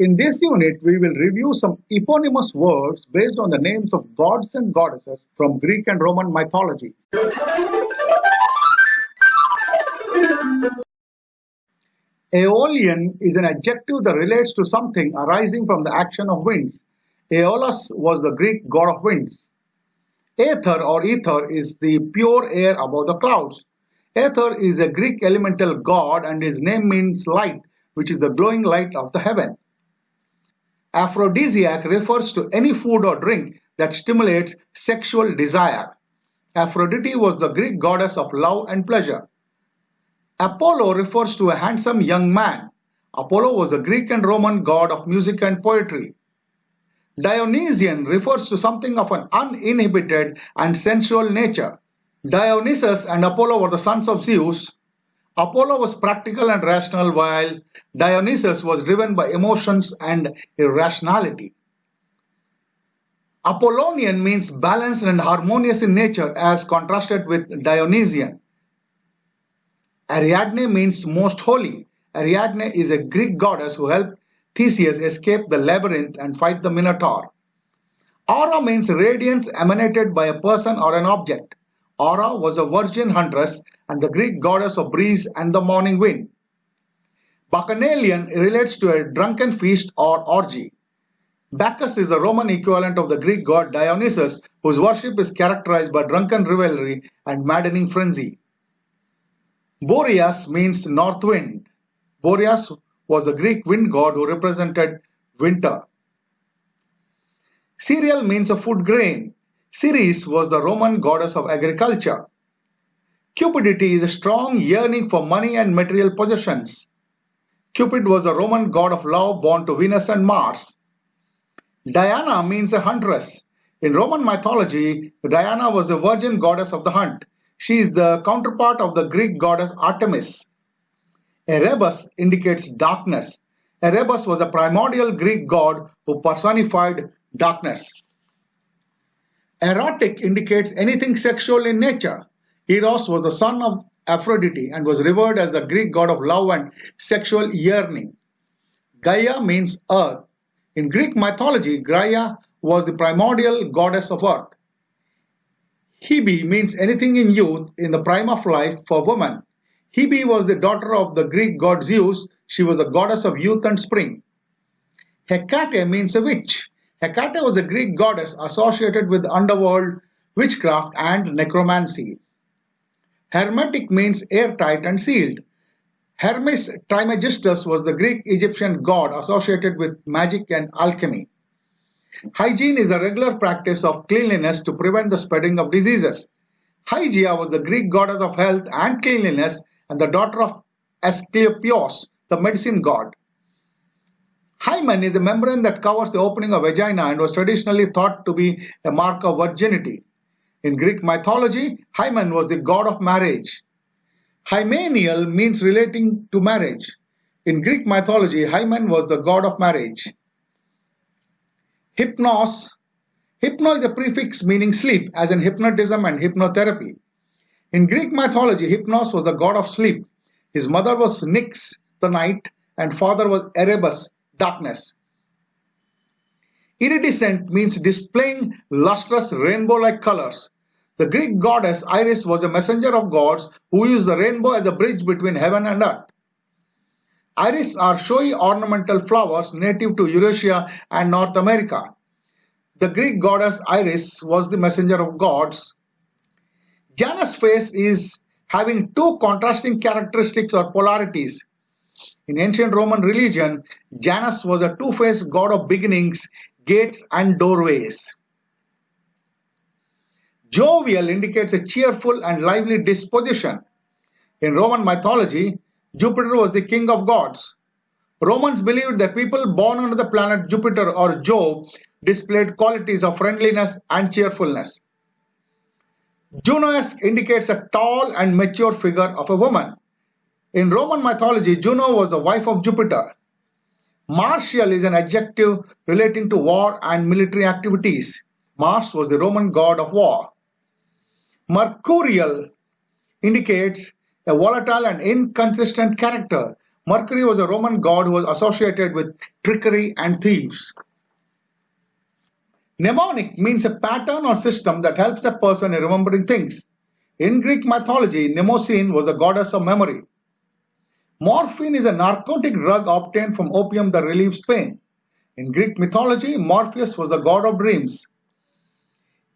In this unit, we will review some eponymous words based on the names of gods and goddesses from Greek and Roman mythology. Aeolian is an adjective that relates to something arising from the action of winds. Aeolus was the Greek god of winds. Aether or ether is the pure air above the clouds. Aether is a Greek elemental god and his name means light, which is the glowing light of the heaven. Aphrodisiac refers to any food or drink that stimulates sexual desire. Aphrodite was the Greek goddess of love and pleasure. Apollo refers to a handsome young man. Apollo was the Greek and Roman god of music and poetry. Dionysian refers to something of an uninhibited and sensual nature. Dionysus and Apollo were the sons of Zeus. Apollo was practical and rational while Dionysus was driven by emotions and irrationality. Apollonian means balanced and harmonious in nature as contrasted with Dionysian. Ariadne means most holy. Ariadne is a Greek goddess who helped Theseus escape the labyrinth and fight the Minotaur. Aura means radiance emanated by a person or an object. Aura was a virgin huntress and the Greek goddess of breeze and the morning wind. Bacchanalian relates to a drunken feast or orgy. Bacchus is the Roman equivalent of the Greek god Dionysus, whose worship is characterized by drunken revelry and maddening frenzy. Boreas means north wind. Boreas was the Greek wind god who represented winter. Cereal means a food grain. Ceres was the Roman goddess of agriculture. Cupidity is a strong yearning for money and material possessions. Cupid was the Roman god of love born to Venus and Mars. Diana means a huntress. In Roman mythology, Diana was the virgin goddess of the hunt. She is the counterpart of the Greek goddess Artemis. Erebus indicates darkness. Erebus was a primordial Greek god who personified darkness. Erotic indicates anything sexual in nature. Eros was the son of Aphrodite and was revered as the Greek god of love and sexual yearning. Gaia means earth. In Greek mythology, Gaia was the primordial goddess of earth. Hebe means anything in youth in the prime of life for woman. Hebe was the daughter of the Greek god Zeus. She was the goddess of youth and spring. Hecate means a witch. Hecate was a Greek goddess associated with underworld, witchcraft, and necromancy. Hermetic means airtight and sealed. Hermes Trismegistus was the Greek Egyptian god associated with magic and alchemy. Hygiene is a regular practice of cleanliness to prevent the spreading of diseases. Hygeia was the Greek goddess of health and cleanliness and the daughter of Asclepius, the medicine god. Hymen is a membrane that covers the opening of vagina and was traditionally thought to be a mark of virginity. In Greek mythology, Hymen was the god of marriage. Hymeneal means relating to marriage. In Greek mythology, Hymen was the god of marriage. Hypnos. Hypno is a prefix meaning sleep, as in hypnotism and hypnotherapy. In Greek mythology, Hypnos was the god of sleep. His mother was Nyx, the night, and father was Erebus, darkness. Iridescent means displaying lustrous rainbow-like colors. The Greek goddess Iris was a messenger of gods who used the rainbow as a bridge between heaven and earth. Iris are showy ornamental flowers native to Eurasia and North America. The Greek goddess Iris was the messenger of gods. Janus face is having two contrasting characteristics or polarities. In ancient Roman religion, Janus was a two-faced god of beginnings, gates and doorways. Jovial indicates a cheerful and lively disposition. In Roman mythology, Jupiter was the king of gods. Romans believed that people born under the planet Jupiter or Jove displayed qualities of friendliness and cheerfulness. Junoesque indicates a tall and mature figure of a woman. In Roman mythology, Juno was the wife of Jupiter. Martial is an adjective relating to war and military activities. Mars was the Roman god of war. Mercurial indicates a volatile and inconsistent character. Mercury was a Roman god who was associated with trickery and thieves. Mnemonic means a pattern or system that helps a person in remembering things. In Greek mythology, Mnemosyne was the goddess of memory. Morphine is a narcotic drug obtained from opium that relieves pain. In Greek mythology, Morpheus was the god of dreams.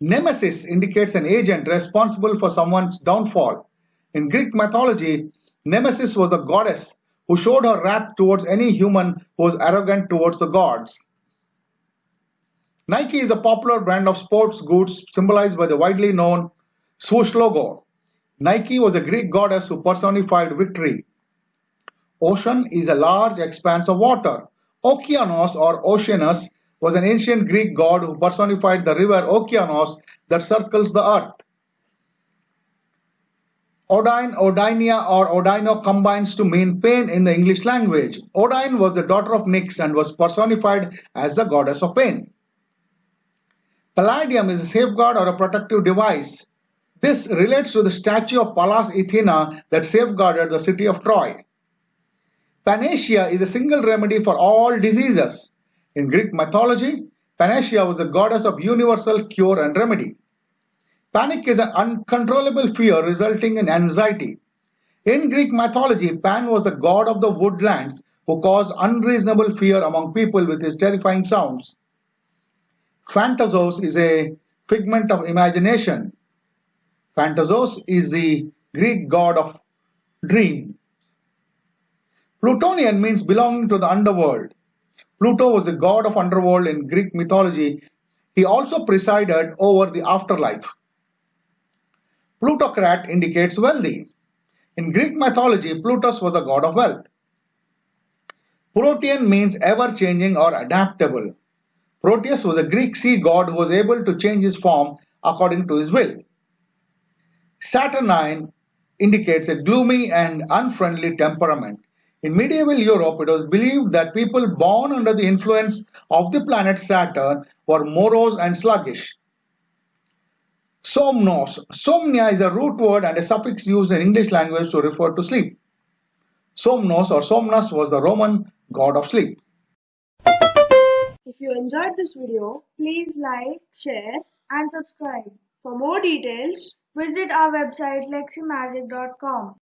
Nemesis indicates an agent responsible for someone's downfall. In Greek mythology, Nemesis was the goddess who showed her wrath towards any human who was arrogant towards the gods. Nike is a popular brand of sports goods symbolized by the widely known swoosh logo. Nike was a Greek goddess who personified victory. Ocean is a large expanse of water. Okeanos or Oceanus was an ancient Greek god who personified the river Okeanos that circles the earth. Odyne, Odynia or Odyno combines to mean pain in the English language. Odyne was the daughter of Nyx and was personified as the goddess of pain. Palladium is a safeguard or a protective device. This relates to the statue of Pallas Athena that safeguarded the city of Troy. Panacea is a single remedy for all diseases. In Greek mythology, Panacea was the goddess of universal cure and remedy. Panic is an uncontrollable fear resulting in anxiety. In Greek mythology, Pan was the god of the woodlands who caused unreasonable fear among people with his terrifying sounds. Phantasos is a figment of imagination. Phantasos is the Greek god of dreams. Plutonian means belonging to the underworld. Pluto was the god of underworld in Greek mythology. He also presided over the afterlife. Plutocrat indicates wealthy. In Greek mythology, Plutus was the god of wealth. Protean means ever-changing or adaptable. Proteus was a Greek sea god who was able to change his form according to his will. Saturnine indicates a gloomy and unfriendly temperament. In medieval Europe, it was believed that people born under the influence of the planet Saturn were morose and sluggish. Somnos. Somnia is a root word and a suffix used in English language to refer to sleep. Somnos or Somnus was the Roman god of sleep. If you enjoyed this video, please like, share and subscribe. For more details, visit our website leximagic.com.